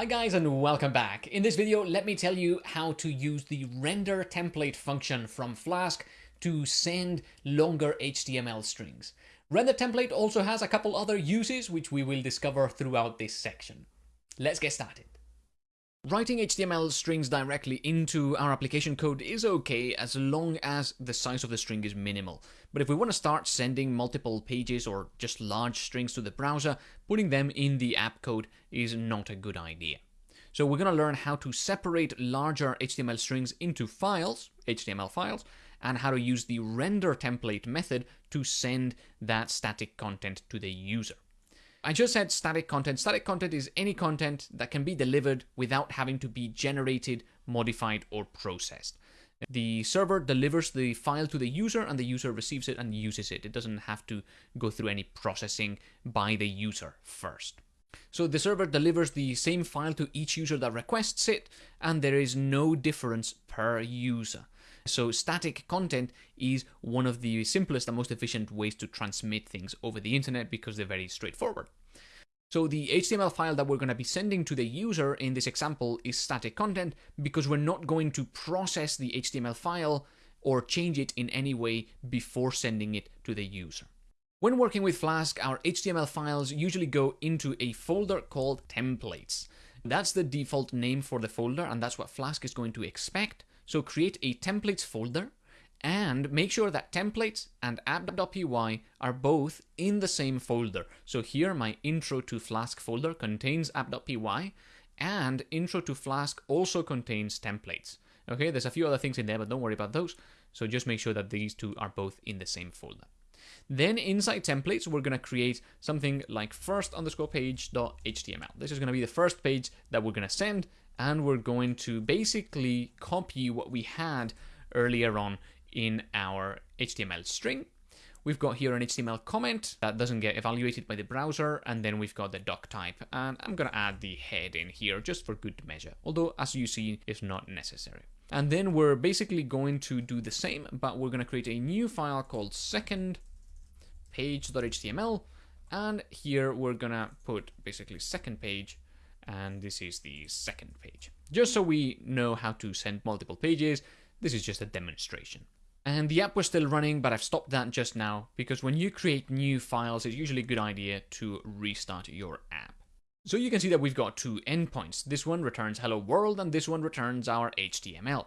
Hi guys and welcome back. In this video, let me tell you how to use the render template function from Flask to send longer HTML strings. Render template also has a couple other uses which we will discover throughout this section. Let's get started. Writing HTML strings directly into our application code is okay as long as the size of the string is minimal. But if we want to start sending multiple pages or just large strings to the browser, putting them in the app code is not a good idea. So we're going to learn how to separate larger HTML strings into files, HTML files, and how to use the render template method to send that static content to the user. I just said static content. Static content is any content that can be delivered without having to be generated, modified, or processed. The server delivers the file to the user and the user receives it and uses it. It doesn't have to go through any processing by the user first. So the server delivers the same file to each user that requests it, and there is no difference per user. So static content is one of the simplest and most efficient ways to transmit things over the internet because they're very straightforward. So the HTML file that we're going to be sending to the user in this example is static content because we're not going to process the HTML file or change it in any way before sending it to the user. When working with Flask, our HTML files usually go into a folder called templates. That's the default name for the folder and that's what Flask is going to expect. So create a templates folder and make sure that templates and app.py are both in the same folder. So here my intro to Flask folder contains app.py and intro to Flask also contains templates. Okay, there's a few other things in there, but don't worry about those. So just make sure that these two are both in the same folder. Then inside templates, we're going to create something like first underscore page.html. This is going to be the first page that we're going to send and we're going to basically copy what we had earlier on in our HTML string. We've got here an HTML comment that doesn't get evaluated by the browser, and then we've got the doc type, and I'm gonna add the head in here just for good measure, although as you see, it's not necessary. And then we're basically going to do the same, but we're gonna create a new file called second page.html, and here we're gonna put basically second page and this is the second page. Just so we know how to send multiple pages, this is just a demonstration. And the app was still running, but I've stopped that just now because when you create new files, it's usually a good idea to restart your app. So you can see that we've got two endpoints. This one returns hello world and this one returns our HTML.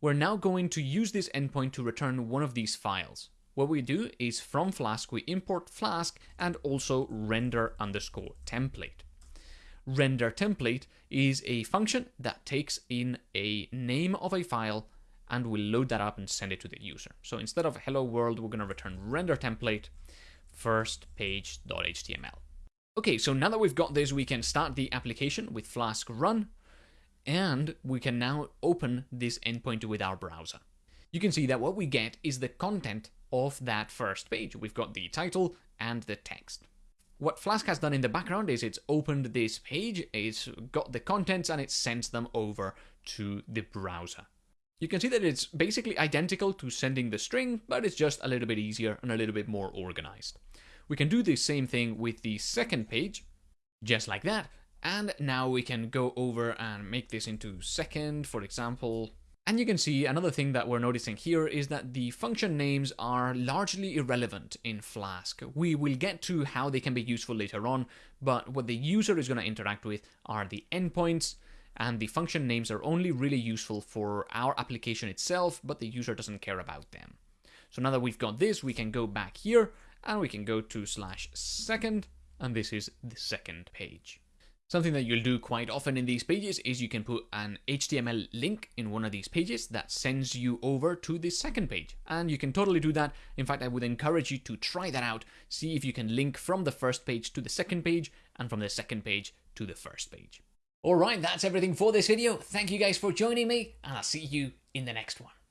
We're now going to use this endpoint to return one of these files. What we do is from Flask, we import Flask and also render underscore template render template is a function that takes in a name of a file and will load that up and send it to the user. So instead of hello world, we're going to return render template first page.html. Okay, so now that we've got this, we can start the application with Flask run, and we can now open this endpoint with our browser. You can see that what we get is the content of that first page. We've got the title and the text. What Flask has done in the background is it's opened this page, it's got the contents and it sends them over to the browser. You can see that it's basically identical to sending the string, but it's just a little bit easier and a little bit more organized. We can do the same thing with the second page, just like that. And now we can go over and make this into second, for example, and you can see another thing that we're noticing here is that the function names are largely irrelevant in Flask. We will get to how they can be useful later on, but what the user is going to interact with are the endpoints, and the function names are only really useful for our application itself, but the user doesn't care about them. So now that we've got this, we can go back here, and we can go to slash second, and this is the second page. Something that you'll do quite often in these pages is you can put an HTML link in one of these pages that sends you over to the second page. And you can totally do that. In fact, I would encourage you to try that out. See if you can link from the first page to the second page and from the second page to the first page. Alright, that's everything for this video. Thank you guys for joining me and I'll see you in the next one.